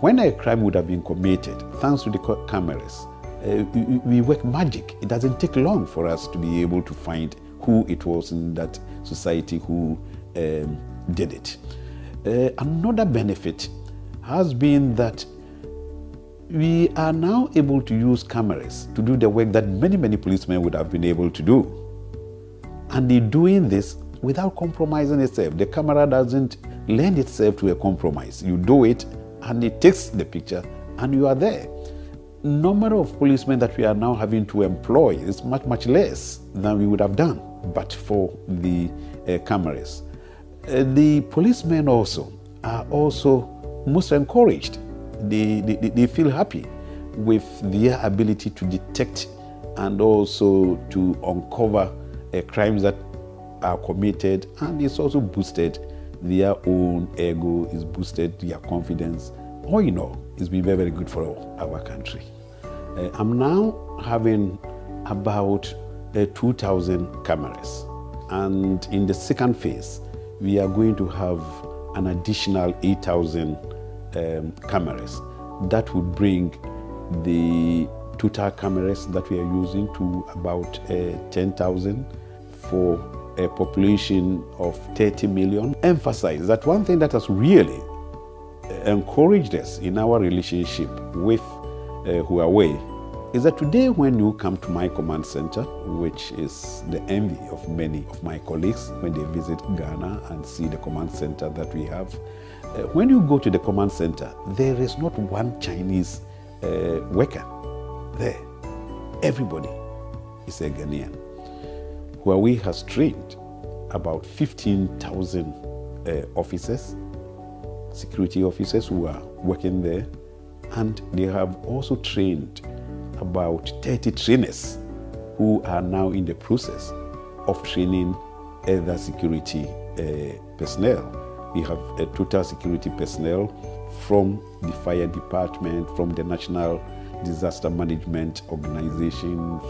when a crime would have been committed, thanks to the cameras, uh, we, work magic. It doesn't take long for us to be able to find who it was in that society who um, did it. Uh, another benefit has been that we are now able to use cameras to do the work that many, many policemen would have been able to do. And they're doing this without compromising itself. The camera doesn't lend itself to a compromise. You do it and it takes the picture and you are there. Number of policemen that we are now having to employ is much, much less than we would have done but for the uh, cameras. Uh, the policemen also are also most encouraged. They, they, they feel happy with their ability to detect and also to uncover uh, crimes that are committed and it's also boosted their own ego, is boosted their confidence. All in all, it's been very, very good for our country. Uh, I'm now having about uh, 2,000 cameras. And in the second phase, we are going to have an additional 8,000 um, cameras. That would bring the total cameras that we are using to about uh, 10,000 for a population of 30 million. Emphasize that one thing that has really encouraged us in our relationship with uh, Huawei is that today when you come to my command center, which is the envy of many of my colleagues when they visit Ghana and see the command center that we have, uh, when you go to the command center, there is not one Chinese uh, worker there. Everybody is a Ghanaian. Huawei has trained about 15,000 uh, officers, security officers who are working there, and they have also trained about 30 trainers who are now in the process of training other security uh, personnel. We have a total security personnel from the fire department, from the National Disaster Management Organization,